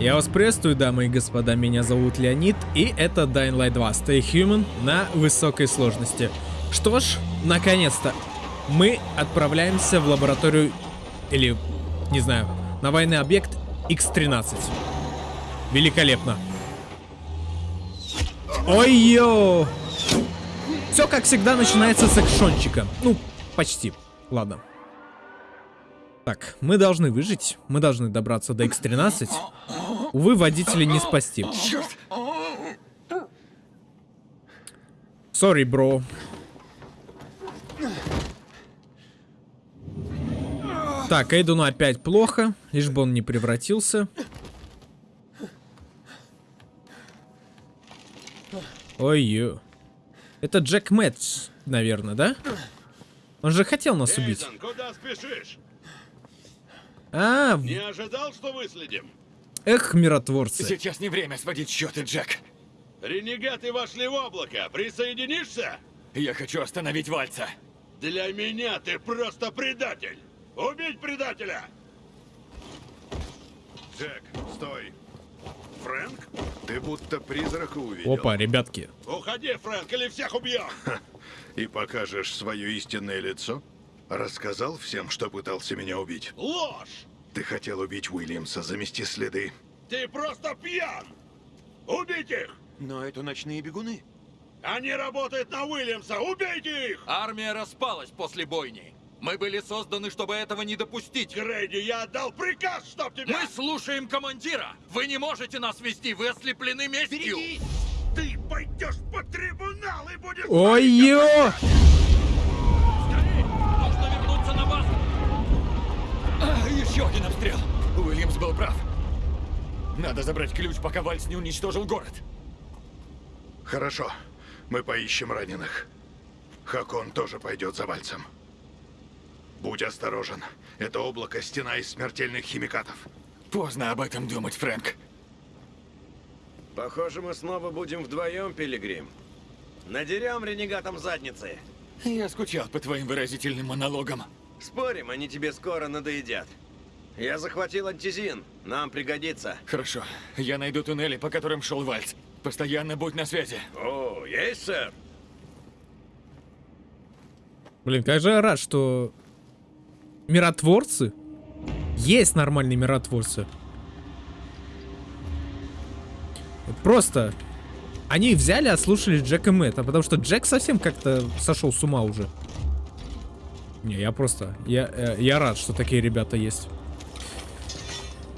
Я вас приветствую, дамы и господа, меня зовут Леонид, и это Dying Light 2 Stay Human на высокой сложности. Что ж, наконец-то, мы отправляемся в лабораторию, или, не знаю, на военный объект X-13. Великолепно. Ой-ё! Все, как всегда, начинается с экшончика. Ну, почти. Ладно. Так, мы должны выжить. Мы должны добраться до X13. Увы, водителя не спасти. Сори, бро. Так, Эйдуну опять плохо, лишь бы он не превратился. Ой-ё. Это Джек Мэтч, наверное, да? Он же хотел нас убить. Эйден, куда спешишь? А, Не ожидал, что выследим? Эх, миротворцы. Сейчас не время сводить счеты, Джек. Ренегаты вошли в облако. Присоединишься? Я хочу остановить Вальца. Для меня ты просто предатель. Убить предателя! Джек, стой. Фрэнк, ты будто призрака увидел. Опа, ребятки. Уходи, Фрэнк, или всех убьем! И покажешь свое истинное лицо? Рассказал всем, что пытался меня убить. Ложь! Ты хотел убить Уильямса, замести следы. Ты просто пьян! Убить их! Но это ночные бегуны. Они работают на Уильямса! Убейте их! Армия распалась после бойни. Мы были созданы, чтобы этого не допустить. Грейди, я отдал приказ, чтоб тебя... Мы слушаем командира. Вы не можете нас вести, вы ослеплены местью. Ты пойдешь по трибунал и будешь... Ой-ё! Скорей, нужно вернуться на базу. А, еще один обстрел. Уильямс был прав. Надо забрать ключ, пока Вальц не уничтожил город. Хорошо, мы поищем раненых. Хакон тоже пойдет за Вальцем. Будь осторожен. Это облако — стена из смертельных химикатов. Поздно об этом думать, Фрэнк. Похоже, мы снова будем вдвоем, Пилигрим. Надерем ренегатам задницы. Я скучал по твоим выразительным монологам. Спорим, они тебе скоро надоедят. Я захватил антизин. Нам пригодится. Хорошо. Я найду туннели, по которым шел Вальц. Постоянно будь на связи. О, есть, сэр? Блин, как же я рад, что миротворцы есть нормальные миротворцы. Просто они взяли, отслушали Джека Мэтта, потому что Джек совсем как-то сошел с ума уже. Не, я просто, я, э, я рад, что такие ребята есть.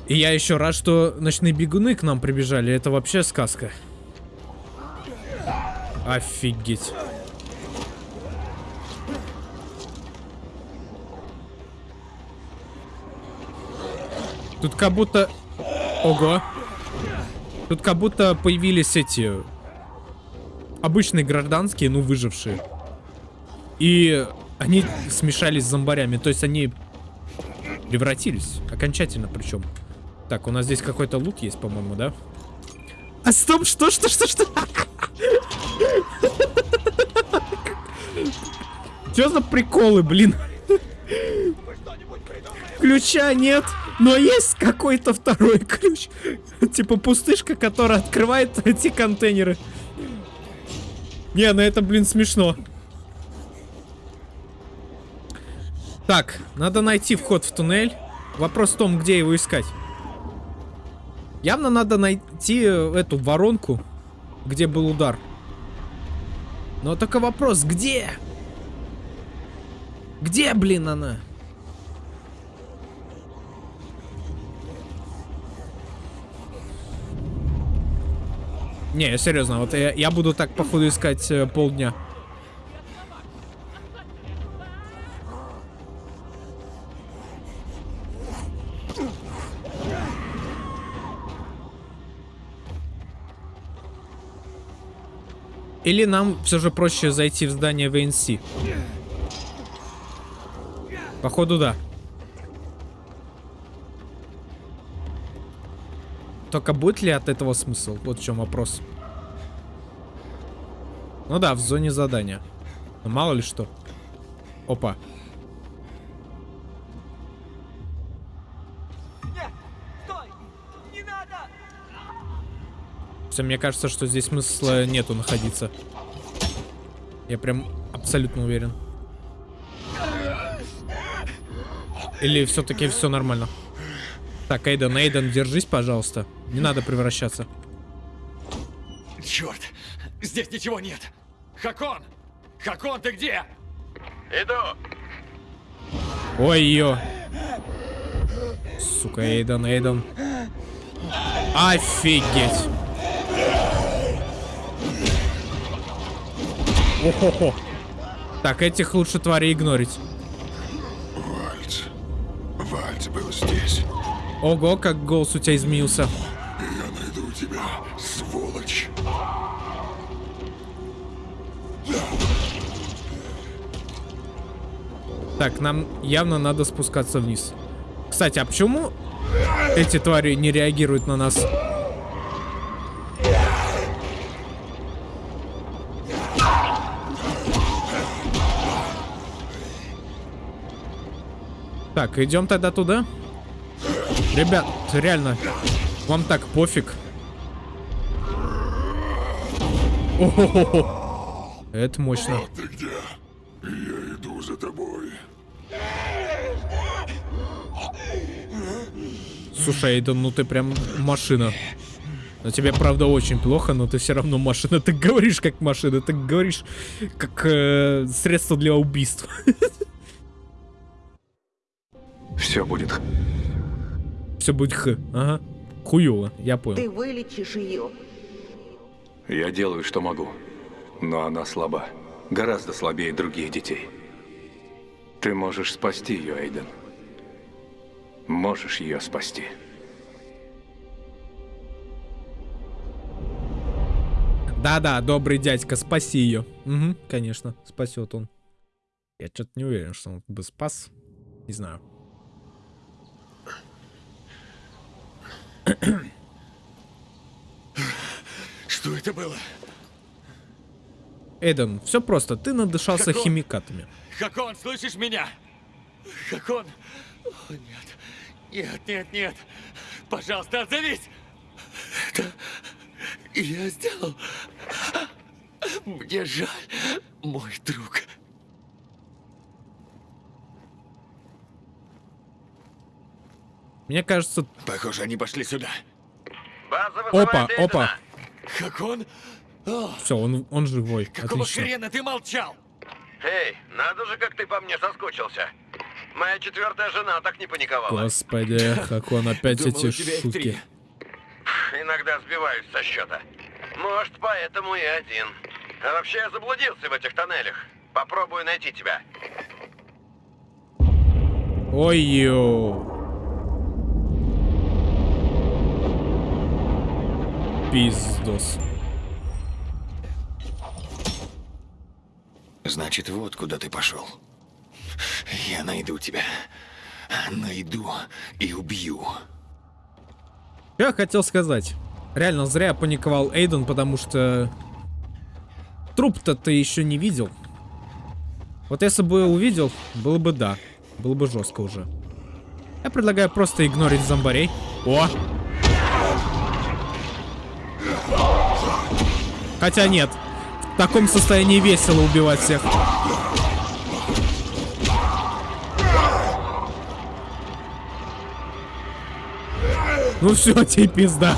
И я еще рад, что ночные бегуны к нам прибежали. Это вообще сказка. Офигеть. Тут как будто... Ого. Тут как будто появились эти... Обычные гражданские, ну, выжившие. И они смешались с зомбарями. То есть они превратились. Окончательно причем. Так, у нас здесь какой-то лут есть, по-моему, да? А стоп, что, что, что, что? Что за приколы, блин? Ключа нет, но есть какой-то второй ключ. Типа пустышка, которая открывает эти контейнеры. Не, ну это, блин, смешно. Так, надо найти вход в туннель. Вопрос в том, где его искать. Явно надо найти эту воронку, где был удар. Но только вопрос, где? Где, блин, она? Не, серьезно, вот я, я буду так, походу, искать э, полдня. Или нам все же проще зайти в здание ВНС? Походу, да. Только будет ли от этого смысл? Вот в чем вопрос. Ну да, в зоне задания. Но мало ли что. Опа. Хотя мне кажется, что здесь смысла нету находиться. Я прям абсолютно уверен. Или все-таки все нормально? Так, Эйден, Эйден, держись, пожалуйста. Не надо превращаться. Черт, здесь ничего нет. Хакон! Хакон, ты где? Иду. Ой, ее. Сука, Эйден, Эйден. Офигеть. Охо-хо. Так, этих лучше тварей игнорить. Вальц. Вальц был здесь. Ого, как голос у тебя изменился. Я найду тебя, сволочь. Так, нам явно надо спускаться вниз. Кстати, а почему эти твари не реагируют на нас? Так, идем тогда туда. Ребят, реально, вам так пофиг. О-хо-хо-хо. Это мощно. Вот ты где. Я иду за тобой. Слушай, Эйден, ну ты прям машина. Но тебе, правда, очень плохо, но ты все равно машина. Ты говоришь как машина, ты говоришь как э, средство для убийства. Все будет. Все будет х. Ага. Хуёво, я понял. Ты вылечишь ее. Я делаю, что могу. Но она слаба. Гораздо слабее других детей. Ты можешь спасти ее, Эйден. Можешь ее спасти. Да-да, добрый дядька, спаси ее. Угу, конечно, спасет он. Я что-то не уверен, что он бы спас. Не знаю. Что это было? Эйден, все просто, ты надышался Какого? химикатами. Хакон, слышишь меня? Хакон! О, нет. Нет, нет, нет. Пожалуйста, отзовись! Это я сделал. Мне жаль, мой друг. Мне кажется... Похоже, они пошли сюда. База Опа, Эйдена. опа. Хакон? О, Все, он, он живой. какого Отлично. хрена ты молчал? Эй, надо же, как ты по мне соскучился. Моя четвертая жена так не паниковала. Господи, как он опять Думал, эти шутки. Иногда сбиваюсь со счета. Может, поэтому и один. А вообще я заблудился в этих тоннелях. Попробую найти тебя. Ой-ё. Пиздос. Значит, вот куда ты пошел. Я найду тебя. Найду и убью. Я хотел сказать. Реально, зря паниковал Эйден, потому что... Труп-то ты еще не видел. Вот если бы увидел, было бы да. Было бы жестко уже. Я предлагаю просто игнорить зомбарей. О! Хотя нет. В таком состоянии весело убивать всех. Ну все, тебе пизда.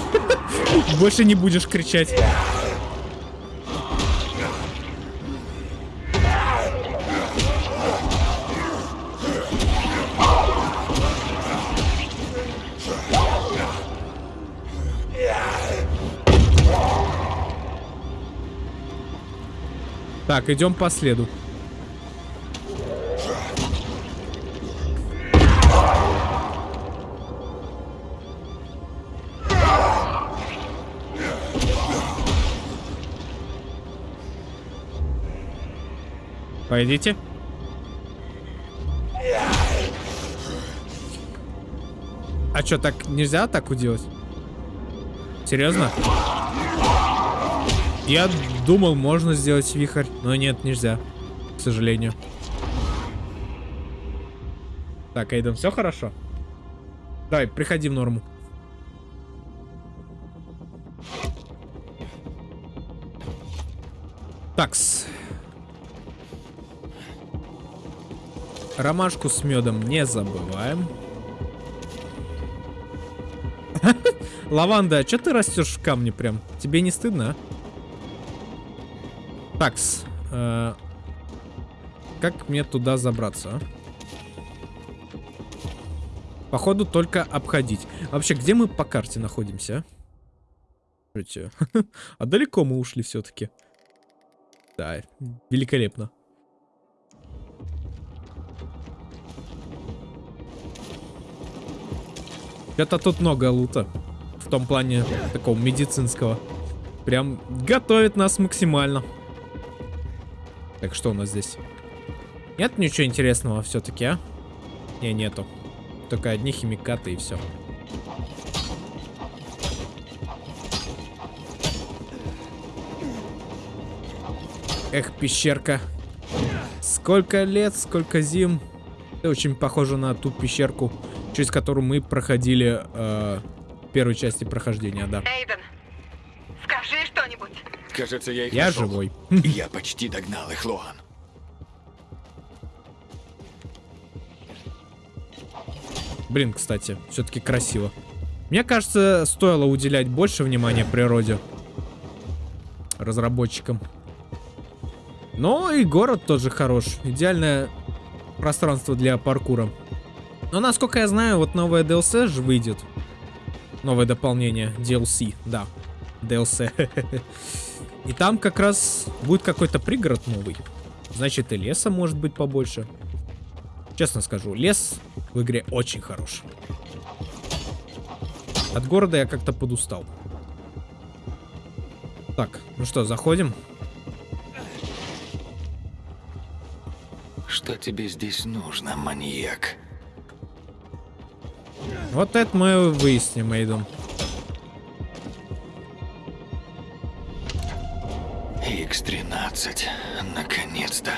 Больше не будешь кричать. Так, идем по следу. Пойдите. А что, так нельзя атаку делать? Серьезно? Я думал, можно сделать вихрь, но нет, нельзя. К сожалению. Так, Эйден, все хорошо? Давай, приходи в норму. Такс. Ромашку с медом не забываем. Лаванда, а что ты растешь в камне прям? Тебе не стыдно, а? Такс. э, как мне туда забраться, а? Походу только обходить. Вообще, где мы по карте находимся, а? А далеко мы ушли все-таки. Да, великолепно. Это тут много лута. В том плане такого медицинского. Прям готовит нас максимально. Так, что у нас здесь? Нет ничего интересного все-таки, а? Не, нету. Только одни химикаты и все. Эх, пещерка. Сколько лет, сколько зим. Это очень похоже на ту пещерку, через которую мы проходили э, в первой части прохождения, да. Эйден. Кажется, я их Я нашел. живой. Я почти догнал их, Луан. Блин, кстати, все-таки красиво. Мне кажется, стоило уделять больше внимания природе. Разработчикам. Но и город тоже хорош. Идеальное пространство для паркура. Но насколько я знаю, вот новое DLC же выйдет. Новое дополнение. DLC, да. DLC. И там как раз будет какой-то пригород новый. Значит, и леса может быть побольше. Честно скажу, лес в игре очень хорош. От города я как-то подустал. Так, ну что, заходим? Что тебе здесь нужно, маньяк? Вот это мы выясним, Эйдон. X-13. Наконец-то.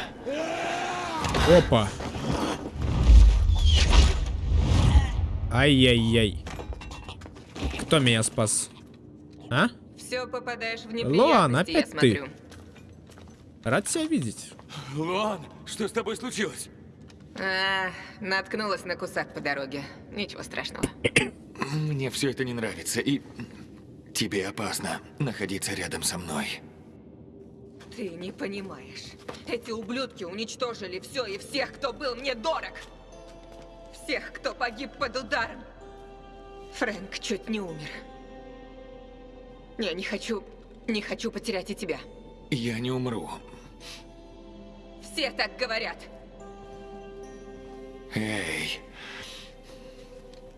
Опа. Ай-яй-яй. Кто меня спас? А? Все попадаешь в Луан, я опять ты. смотрю. Рад тебя видеть. Луан, что с тобой случилось? А, наткнулась на кусак по дороге. Ничего страшного. Мне все это не нравится, и тебе опасно находиться рядом со мной. Ты не понимаешь. Эти ублюдки уничтожили все и всех, кто был мне дорог. Всех, кто погиб под ударом. Фрэнк чуть не умер. Я не хочу... Не хочу потерять и тебя. Я не умру. Все так говорят. Эй,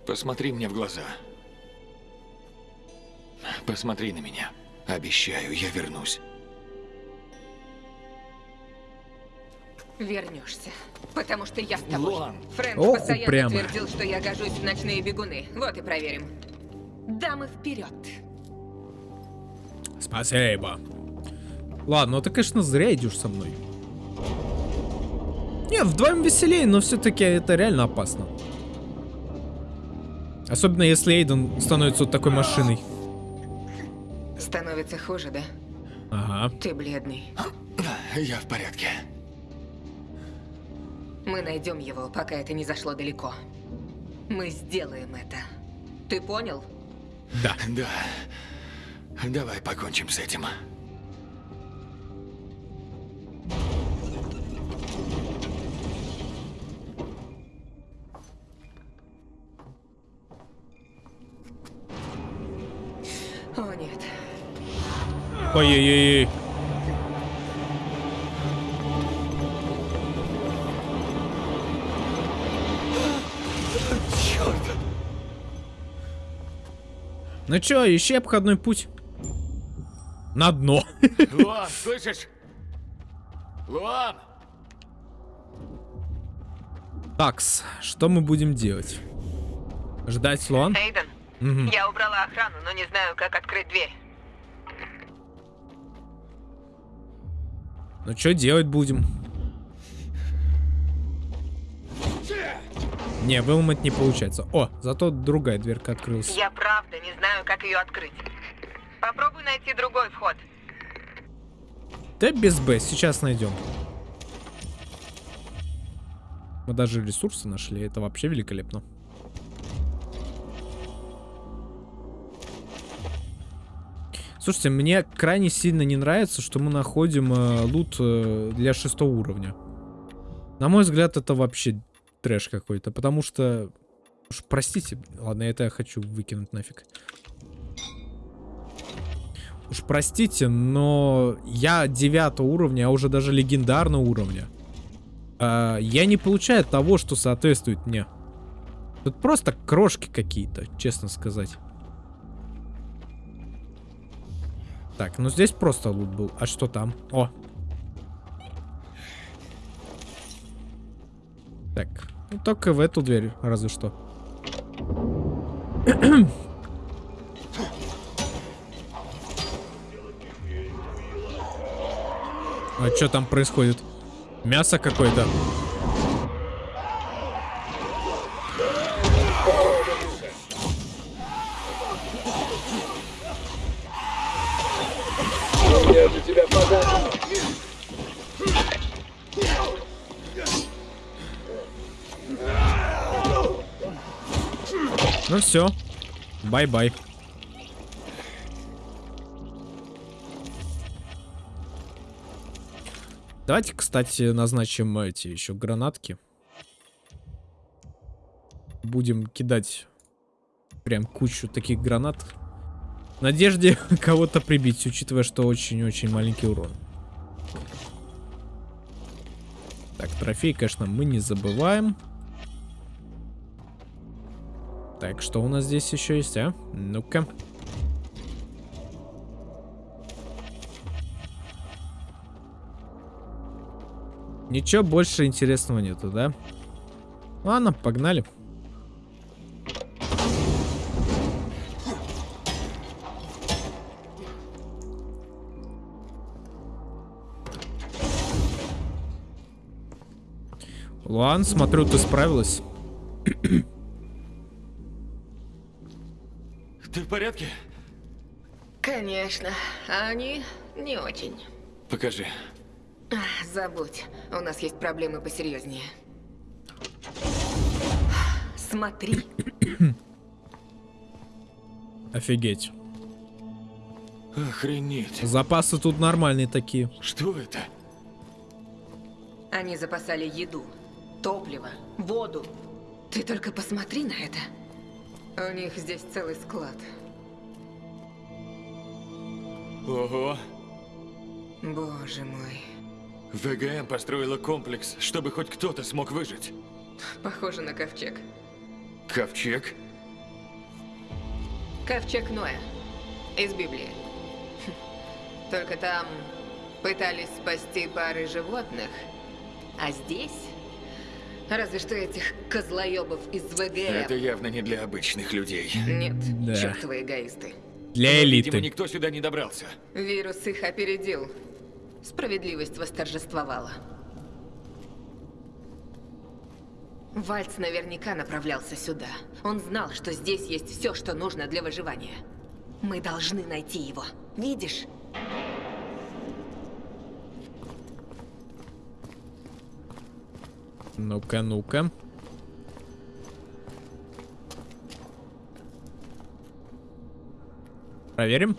посмотри мне в глаза. Посмотри на меня. Обещаю, я вернусь. Вернешься. Потому что я с тобой. Луан. Фрэнк Ох, постоянно упрямо. твердил, что я гожусь в ночные бегуны. Вот и проверим. Дамы вперед. Спасибо. Ладно, ну ты, конечно, зря идешь со мной. Не, вдвоем веселее, но все-таки это реально опасно. Особенно если Эйден становится вот такой машиной. Становится хуже, да? Ага. Ты бледный. Я в порядке. Мы найдем его, пока это не зашло далеко. Мы сделаем это. Ты понял? Да. Да. Давай покончим с этим. О, нет. Ой-ой-ой. Ну чё, ищи обходной путь. На дно. Луан, слышишь? Луан! Такс, что мы будем делать? Ждать Луан? Эйден, Мгм. я убрала охрану, но не знаю, как открыть дверь. Ну что делать будем? Не, выломать не получается. О, зато другая дверка открылась. Я правда не знаю, как ее открыть. Попробуй найти другой вход. Да без Б, сейчас найдем. Мы даже ресурсы нашли, это вообще великолепно. Слушайте, мне крайне сильно не нравится, что мы находим э, лут э, для шестого уровня. На мой взгляд, это вообще трэш какой-то, потому что... Уж простите, ладно, это я хочу выкинуть нафиг. Уж простите, но я девятого уровня, а уже даже легендарного уровня. А, я не получаю того, что соответствует мне. Тут просто крошки какие-то, честно сказать. Так, ну здесь просто лут был. А что там? О. Так, ну только в эту дверь, разве что. А что там происходит? Мясо какое-то. Все. Бай-бай. Давайте, кстати, назначим эти еще гранатки. Будем кидать прям кучу таких гранат. В надежде кого-то прибить, учитывая, что очень-очень маленький урон. Так, трофей, конечно, мы не забываем. Так, что у нас здесь еще есть, а? Ну-ка. Ничего больше интересного нету, да? Ладно, погнали. Луан, смотрю, ты справилась. Ты в порядке? Конечно, а они не очень. Покажи. Ах, Забудь, у нас есть проблемы посерьезнее. Смотри, Офигеть. Охренеть. Запасы тут нормальные такие. Что это? они запасали еду, топливо, воду. Ты только посмотри на это. У них здесь целый склад. Ого. Боже мой. ВГМ построила комплекс, чтобы хоть кто-то смог выжить. Похоже на ковчег. Ковчег? Ковчег Ноя. Из Библии. Только там пытались спасти пары животных. А здесь... Разве что этих козлоебов из ВГМ. Это явно не для обычных людей. Нет, Да. чертовы эгоисты. Для элиты. Видимо, никто сюда не добрался. Вирус их опередил. Справедливость восторжествовала. Вальц наверняка направлялся сюда. Он знал, что здесь есть все, что нужно для выживания. Мы должны найти его. Видишь? Ну-ка, ну-ка. Проверим.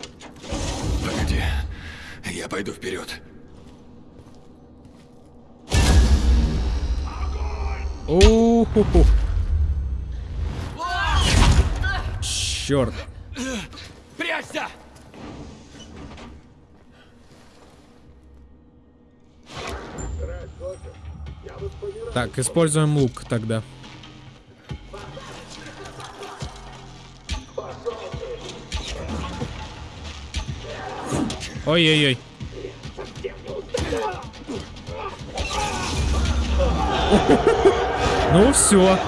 Погоди. Я пойду вперед. Уху. Черт. Прячься! Так, используем лук тогда. Ой-ой-ой. Ну все.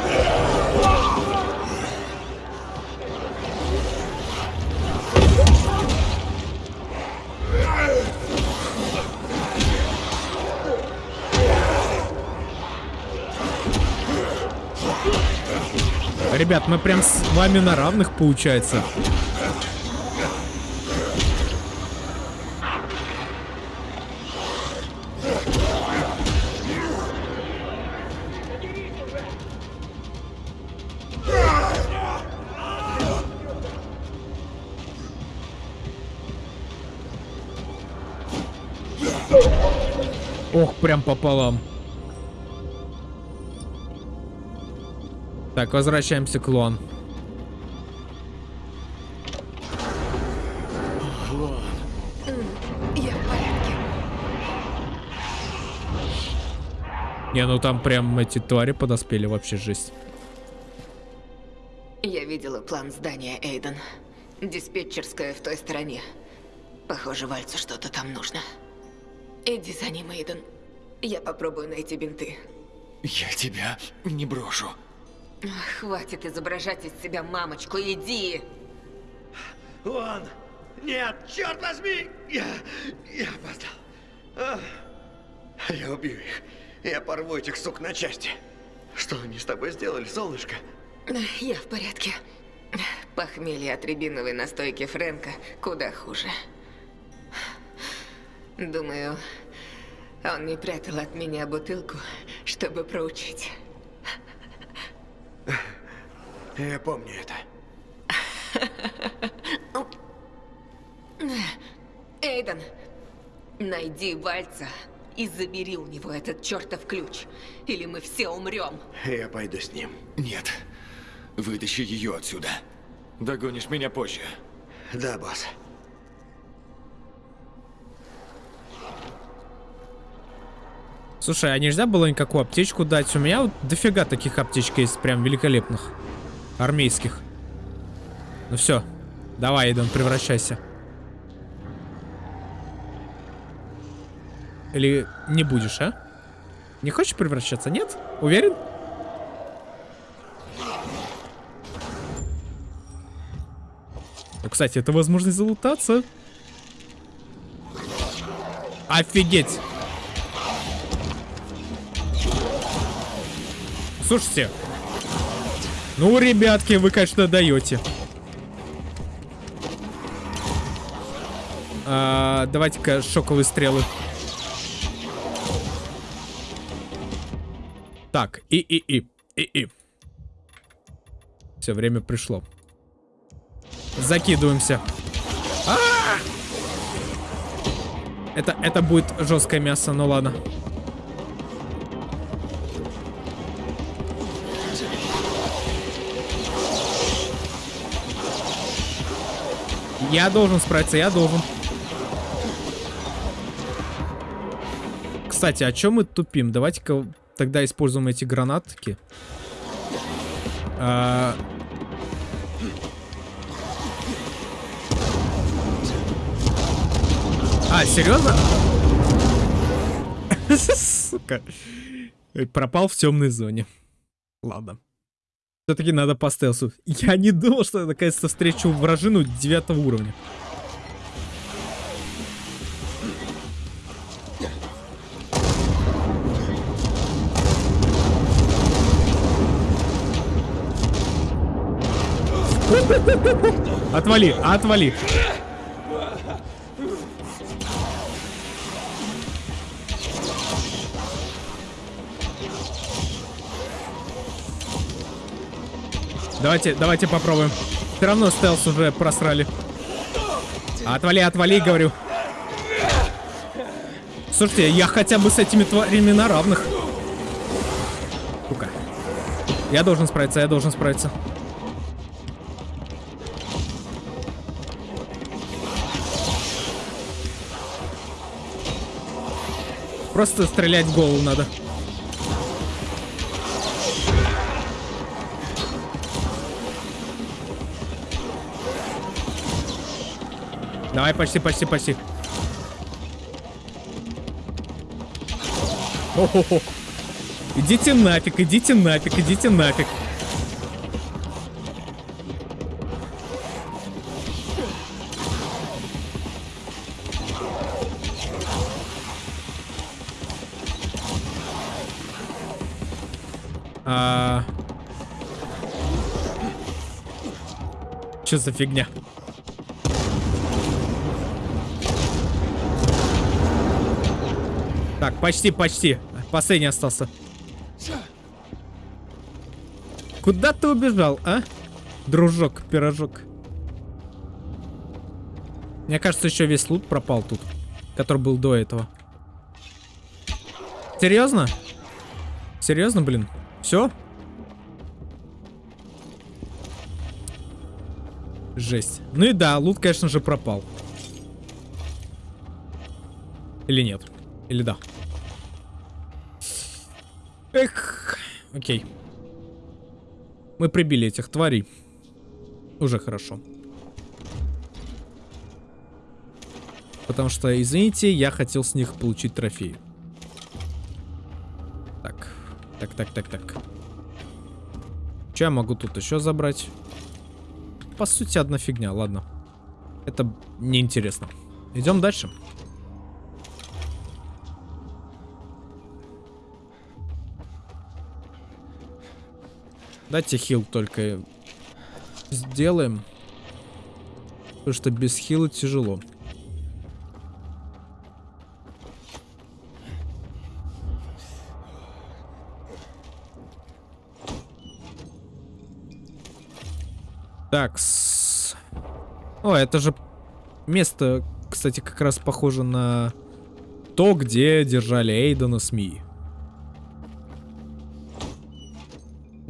Ребят, мы прям с вами на равных, получается. Ох, прям пополам. Так, возвращаемся к Луан. Я в порядке. Не, ну там прям эти твари подоспели, вообще жесть. Я видела план здания, Эйден. Диспетчерская в той стороне. Похоже, Вальцу что-то там нужно. Иди за ним, Эйден. Я попробую найти бинты. Я тебя не брошу. Хватит изображать из себя мамочку, иди! Луан! Нет, черт возьми! Я... я опоздал. Я убью их. Я порву этих сук на части. Что они с тобой сделали, солнышко? Я в порядке. Похмелье от рябиновой настойки Фрэнка куда хуже. Думаю, он не прятал от меня бутылку, чтобы проучить. Я помню это. Эйден, найди Вальца и забери у него этот чертов ключ, или мы все умрем. Я пойду с ним. Нет. Вытащи ее отсюда. Догонишь меня позже. Да, босс. Слушай, а нельзя было никакую аптечку дать? У меня вот дофига таких аптечек есть, прям великолепных. Армейских. Ну все, давай, Эйден, превращайся. Или не будешь, а? Не хочешь превращаться, нет? Уверен? Ну, кстати, это возможность залутаться. Офигеть! Слушайте. Ну, ребятки, вы, конечно, даете. А, Давайте-ка шоковые стрелы. Так, и, и, и, и, и. Все, время пришло. Закидываемся. А! Это, это будет жесткое мясо, ну ладно. Я должен справиться, я должен. Кстати, о чем мы тупим? Давайте-ка тогда используем эти гранатки. А... а, серьезно? Сука. Пропал в темной зоне. Ладно. Все-таки надо по стелсу. Я не думал, что я наконец-то встречу вражину девятого уровня. Отвали, отвали. Давайте, давайте попробуем. Все равно стелс уже просрали. Отвали, отвали, говорю. Слушайте, я хотя бы с этими тварями на равных. Сука. Я должен справиться, я должен справиться. Просто стрелять в голову надо. Давай, почти, почти, почти. О-хо-хо. Идите нафиг, идите нафиг, идите нафиг. А... Что за фигня? Так, почти, почти. Последний остался. Куда ты убежал, а? Дружок, пирожок. Мне кажется, еще весь лут пропал тут. Который был до этого. Серьезно? Серьезно, блин? Все? Жесть. Ну и да, лут, конечно же, пропал. Или нет? Или да? Эх. Окей. Мы прибили этих тварей. Уже хорошо. Потому что, извините, я хотел с них получить трофей. Так. Так, так, так, так. Че я могу тут еще забрать? По сути, одна фигня, ладно. Это неинтересно. Идем дальше. Дайте хил только сделаем. Потому что без хила тяжело. Так. -с. О, это же место, кстати, как раз похоже на то, где держали Эйдена с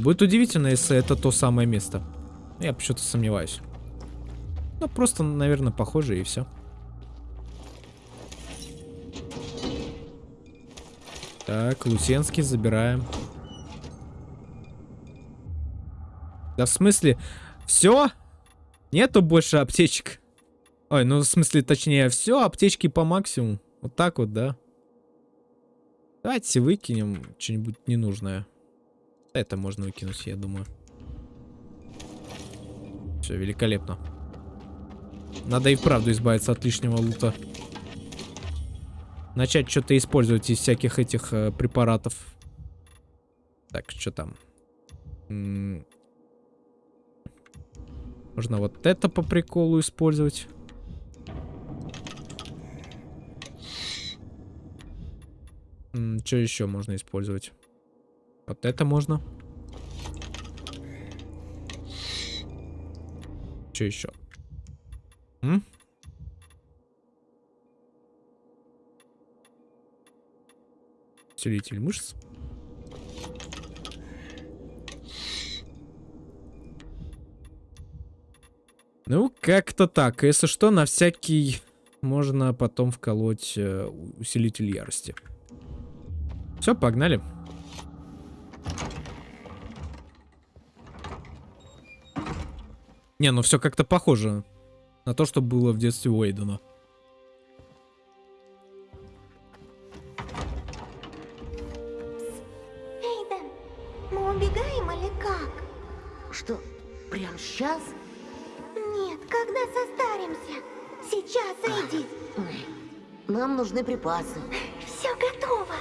Будет удивительно, если это то самое место. Я почему-то сомневаюсь. Ну, просто, наверное, похоже и все. Так, Лусенский забираем. Да в смысле, все? Нету больше аптечек? Ой, ну в смысле, точнее, все, аптечки по максимуму. Вот так вот, да? Давайте выкинем что-нибудь ненужное. Это можно выкинуть, я думаю. Все, великолепно. Надо и вправду избавиться от лишнего лута. Начать что-то использовать из всяких этих э, препаратов. Так, что там? Можно вот это по приколу использовать. Что еще можно использовать? Вот это можно. Что еще? М? Усилитель мышц. Ну, как-то так. Если что, на всякий можно потом вколоть э, усилитель ярости. Все, погнали. Не, ну все как-то похоже на то, что было в детстве Уэйдена. Эйден, мы убегаем или как? Что, прямо сейчас? Нет, когда состаримся. Сейчас, Эдди. Нам нужны припасы. Все готово.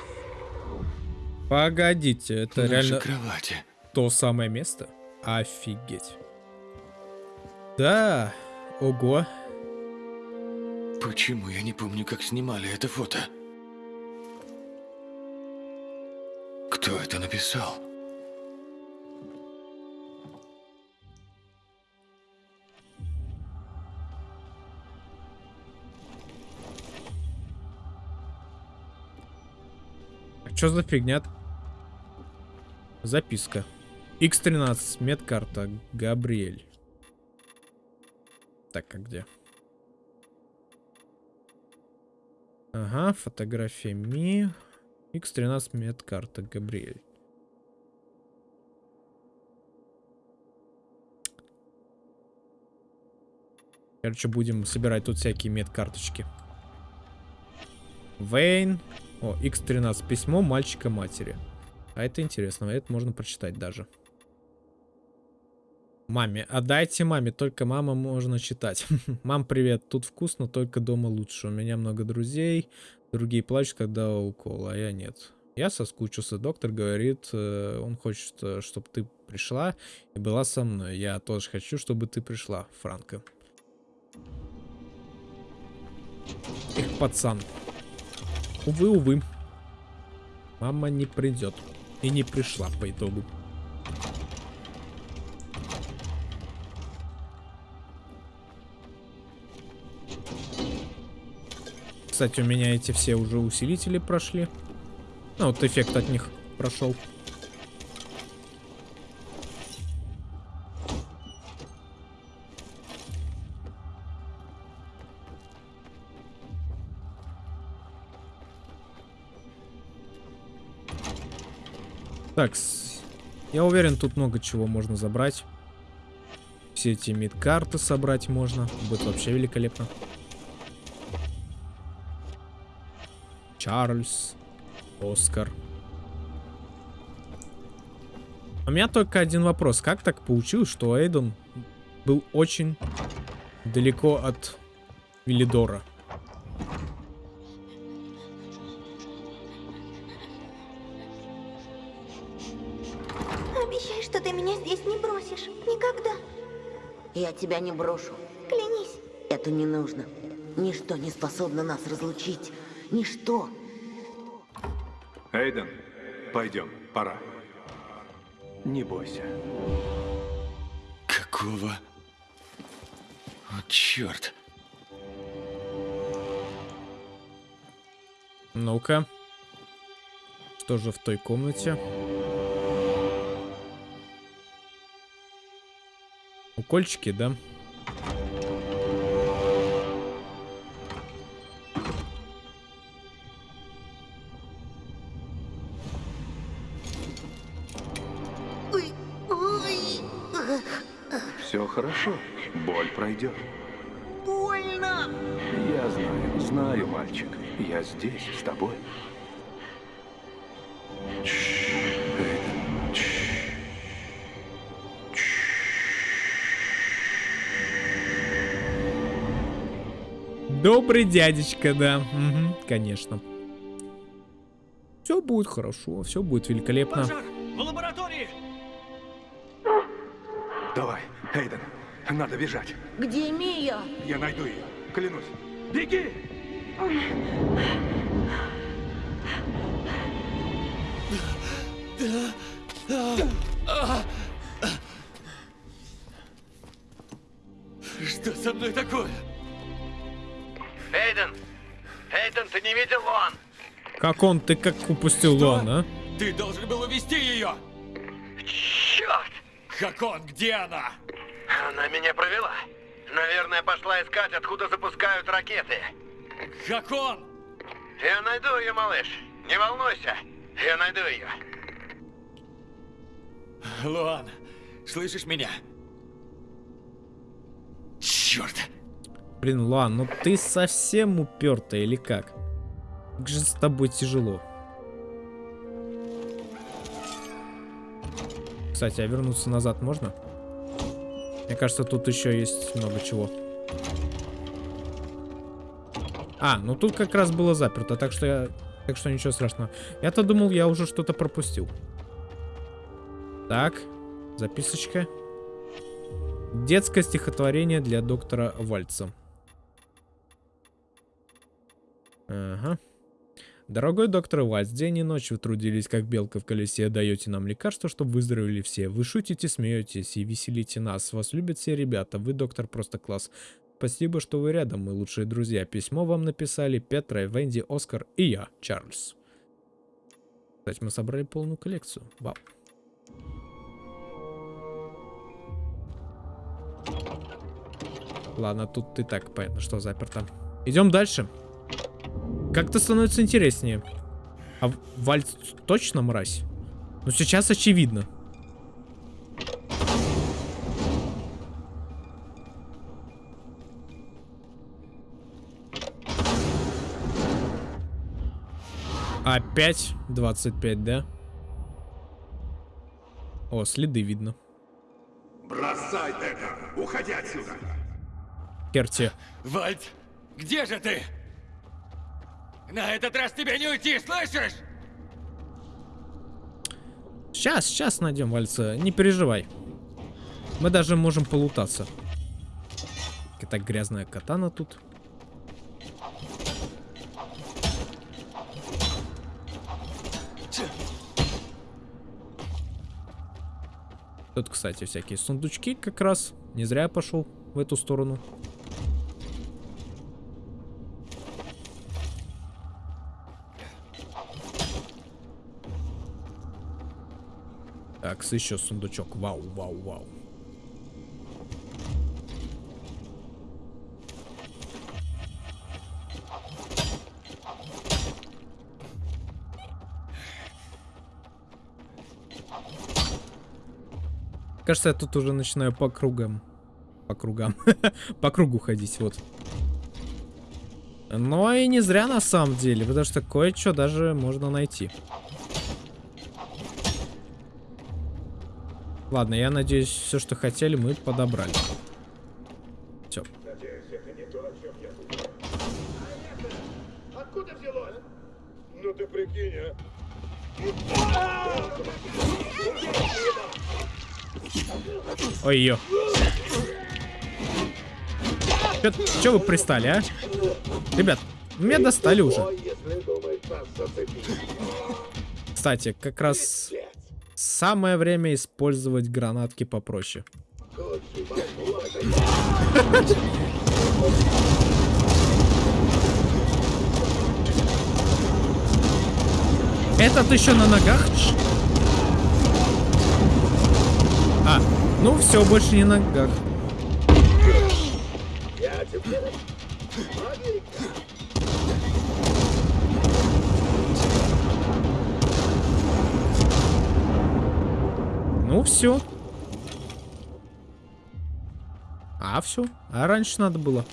Погодите, это Наши реально кровати. то самое место? Офигеть. Да, ого. Почему я не помню, как снимали это фото? Кто это написал? А что за фигня? Записка. X13, медкарта, Габриэль. Так, а где? Ага, фотография Ми. X13 медкарта, Габриэль. Короче, будем собирать тут всякие медкарточки. Вейн. О, X13. Письмо мальчика матери. А это интересно, это можно прочитать даже. Маме, отдайте маме, только мама можно читать. Мам, привет, тут вкусно, только дома лучше. У меня много друзей, другие плачут, когда укол, а я нет. Я соскучился, доктор говорит, э, он хочет, э, чтобы ты пришла и была со мной. Я тоже хочу, чтобы ты пришла, Франко. Эх, пацан. Увы, увы. Мама не придет. И не пришла по итогу. Кстати, у меня эти все уже усилители прошли. Ну, вот эффект от них прошел. Так, я уверен, тут много чего можно забрать. Все эти мид-карты собрать можно. Будет вообще великолепно. Чарльз. Оскар. У меня только один вопрос. Как так получилось, что Эйден был очень далеко от Виллидора? Обещай, что ты меня здесь не бросишь. Никогда. Я тебя не брошу. Клянись. Это не нужно. Ничто не способно нас разлучить. Ничто. Эйден, пойдем, пора. Не бойся. Какого? О, черт. Ну-ка. Что же в той комнате? Укольчики, да? Ой, Пройдет. больно. Я знаю, знаю, мальчик. Я здесь, с тобой. Добрый дядечка, да. Мгм, конечно. Все будет хорошо, все будет великолепно. В надо бежать. Где Мия? Я найду ее, клянусь. Беги! Что со мной такое? Эйден! Эйден, ты не видел он? Как он, ты как упустил Луан, а? Ты должен был увести ее! Черт! Хакон, где она? Она меня провела. Наверное, пошла искать, откуда запускают ракеты. Хакон! Я найду ее, малыш. Не волнуйся. Я найду ее. Луан, слышишь меня? Черт! Блин, Луан, ну ты совсем упертая или как? Как же с тобой тяжело. Кстати, а вернуться назад можно? Мне кажется, тут еще есть много чего. А, ну тут как раз было заперто, так что я... Так что ничего страшного. Я-то думал, я уже что-то пропустил. Так, записочка. Детское стихотворение для доктора Вальца. Ага. Дорогой доктор Вальц, день и ночь вы трудились, как белка в колесе, даете нам лекарства, чтобы выздоровели все. Вы шутите, смеетесь и веселите нас. Вас любят все ребята. Вы, доктор, просто класс. Спасибо, что вы рядом, мы лучшие друзья. Письмо вам написали Петра, Венди, Оскар и я, Чарльз. Кстати, мы собрали полную коллекцию. Вау. Ладно, тут и так понятно, что заперто. Идем дальше. Как-то становится интереснее. А Вальц точно мразь? Ну, сейчас очевидно. Опять 25, да? О, следы видно. Бросай это! Уходи отсюда! Керти. Вальд, где же ты? На этот раз тебе не уйти, слышишь? Сейчас, сейчас найдем Вальца. Не переживай. Мы даже можем полутаться. Какая грязная катана тут. Тут, кстати, всякие сундучки как раз. Не зря я пошел в эту сторону. Так, еще сундучок. Вау, вау, вау. Кажется, я тут уже начинаю по кругам. По кругам. по кругу ходить, вот. Но и не зря на самом деле, потому что кое-что даже можно найти. Ладно, я надеюсь, все, что хотели, мы подобрали. Все. Откуда взялось? Ну ты прикинь, а. Ой-ё. Чё, чё вы пристали, а? Ребят, меня достали уже. Кстати, как раз самое время использовать гранатки попроще. Этот еще на ногах? А, ну все, больше не на ногах. Ну все. А, все. А раньше надо было.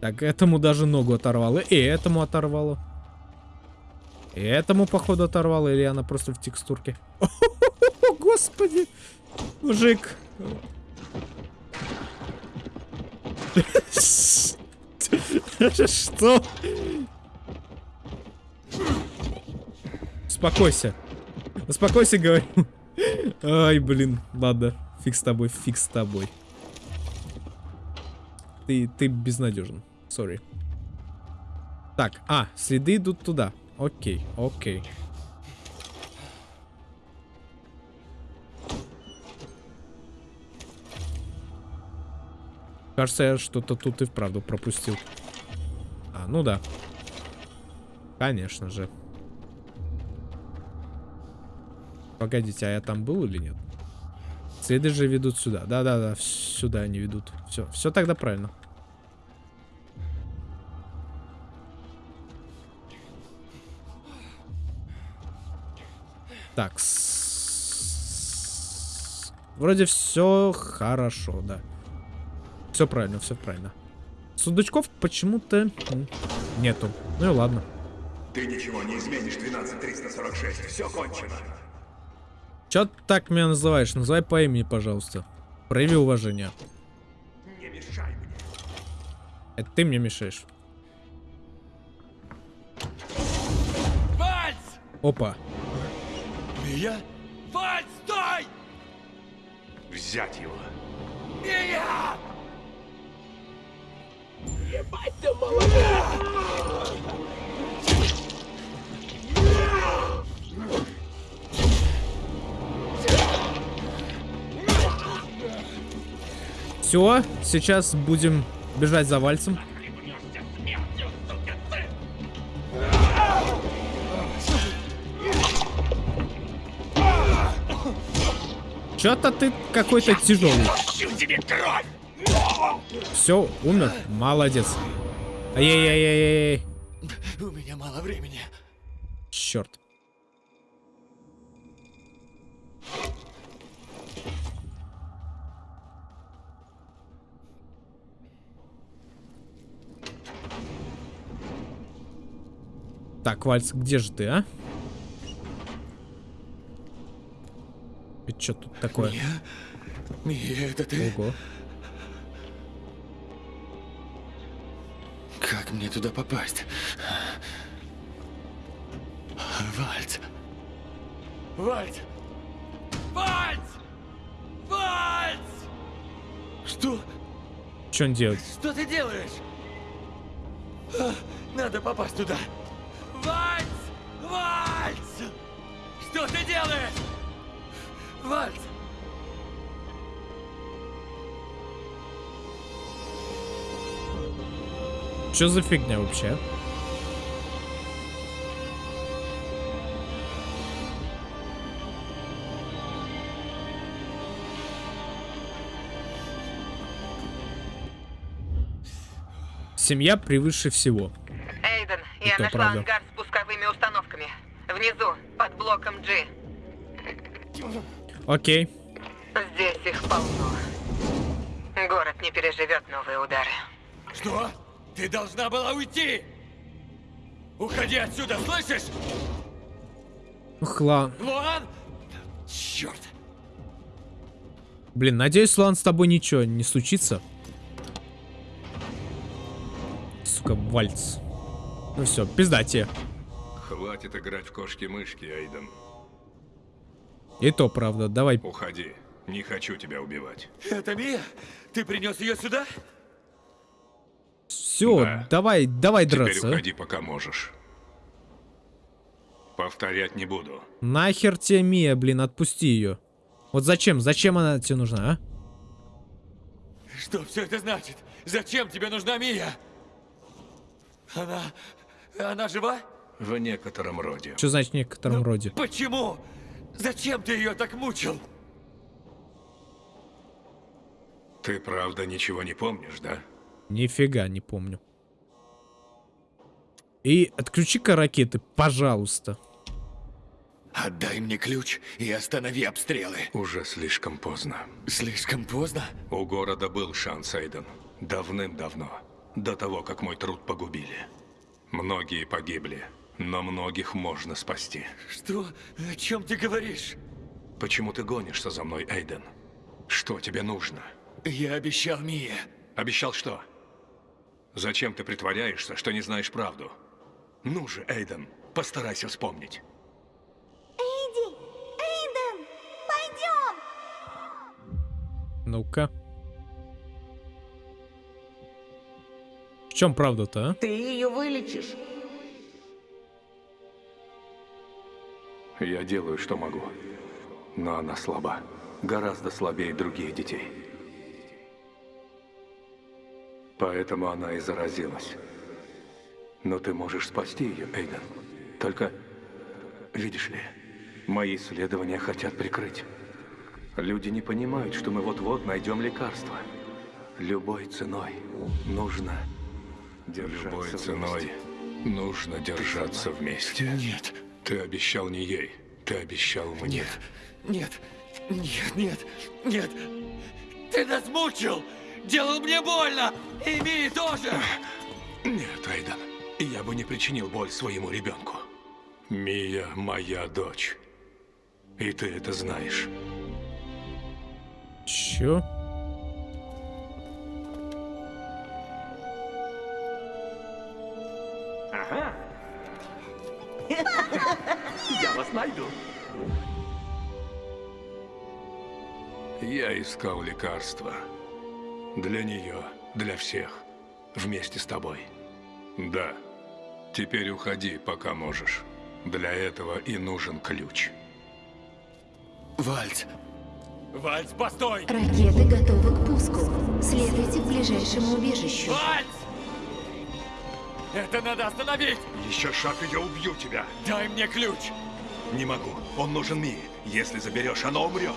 Так, этому даже ногу оторвало. И этому оторвало. И этому, походу, оторвало. Или она просто в текстурке. О, господи. Мужик. Что? Успокойся. Успокойся, говорю. Ай, блин. Ладно. Фиг с тобой, фиг с тобой. Ты, ты безнадежен. Сори. Так, а, следы идут туда. Окей, окей. Кажется, я что-то тут и вправду пропустил. А, ну да. Конечно же. Погодите, а я там был или нет? Следы же ведут сюда. Да-да-да, сюда они ведут. Все, все тогда правильно. Так. Вроде все хорошо, да. Все правильно, все правильно. Сундучков почему-то нету. Ну и ладно. Ты ничего не изменишь, 12346. Все кончено. Че так меня называешь? Называй по имени, пожалуйста. Прояви уважение. Не мешай мне. Это ты мне мешаешь. Вальс! Опа. Мия? Вальс, стой! Взять его. Мия! Ебать ты молодец! Все, сейчас будем бежать за вальцем. Чё-то ты какой-то тяжелый. Все, умер. Молодец. Ай-яй-яй-яй-яй. У меня мало времени. Черт. Так, Вальц, где же ты, а? Это что тут такое? Мия, это ты? Ого. Как мне туда попасть? Вальц! Вальц! Вальц! Вальц! Что? Что он делает? Что ты делаешь? А, Надо попасть туда. Что за фигня вообще? Семья превыше всего. Эйден, И я нашла правда. ангар с пусковыми установками. Внизу, под блоком G. Окей. Здесь их полно. Город не переживет новые удары. Что? Ты должна была уйти! Уходи отсюда, слышишь? Ух, ла- Луан! Черт! Блин, надеюсь, Лан, с тобой ничего не случится. Сука, вальц. Ну все, пизда тебе. Хватит играть в кошки-мышки, Айден. И то правда, давай. Уходи. Не хочу тебя убивать. Это Мия? Ты принес ее сюда? Все, Да. давай, давай Теперь драться. а. уходи, пока можешь. Повторять не буду. Нахер тебе Мия, блин, отпусти ее. Вот зачем, зачем она тебе нужна, а? Что все это значит? Зачем тебе нужна Мия? Она... Она жива? В некотором роде. Что значит в некотором роде? Почему? Зачем ты ее так мучил? Ты правда ничего не помнишь, да? Нифига не помню. И отключи-ка ракеты, пожалуйста. Отдай мне ключ и останови обстрелы. Уже слишком поздно. Слишком поздно? У города был шанс, Эйден. Давным-давно. До того, как мой труд погубили. Многие погибли, но многих можно спасти. Что? О чем ты говоришь? Почему ты гонишься за мной, Эйден? Что тебе нужно? Я обещал Мие. Обещал что? Зачем ты притворяешься, что не знаешь правду? Ну же, Эйден, постарайся вспомнить. Эйди! Эйден! Пойдем! Ну-ка. В чем правда-то, а? Ты ее вылечишь. Я делаю, что могу. Но она слаба. Гораздо слабее других детей. Поэтому она и заразилась. Но ты можешь спасти ее, Эйден. Только, видишь ли, мои исследования хотят прикрыть. Люди не понимают, что мы вот-вот найдем лекарство. Любой ценой нужно держаться Любой ценой нужно держаться вместе. Нет. Ты обещал не ей, ты обещал мне. Нет. Нет, нет, нет. Ты нас мучил! Делал мне больно! И Мии тоже! Нет, Айден, я бы не причинил боль своему ребенку. Мия моя дочь. И ты это знаешь. Чё? Я вас найду. Я искал лекарства. Для нее, для всех. Вместе с тобой. Да. Теперь уходи, пока можешь. Для этого и нужен ключ. Вальц! Вальц, постой! Ракеты готовы к пуску. Следуйте к ближайшему убежищу. Вальц! Это надо остановить! Еще шаг, и я убью тебя. Дай мне ключ! Не могу. Он нужен Мии. Если заберешь, она умрет.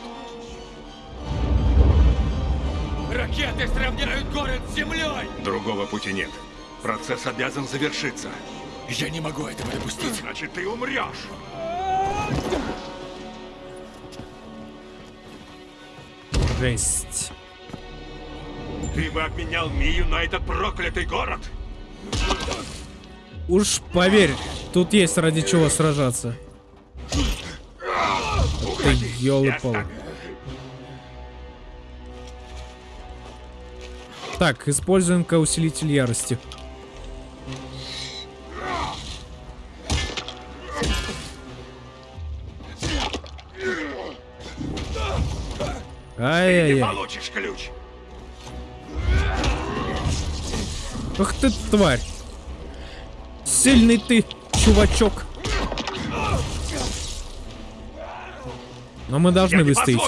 Ракеты сравняют город с землей! Другого пути нет. Процесс обязан завершиться. Я не могу этого допустить. Значит, ты умрешь. Жесть. Ты бы обменял Мию на этот проклятый город. Уж поверь, тут есть ради чего сражаться. Ты ёлы-палы. Так, используем-ка усилитель ярости. Ай-яй-яй. получишь ключ. Ах ты тварь. Сильный ты, чувачок. Но мы должны выстоять.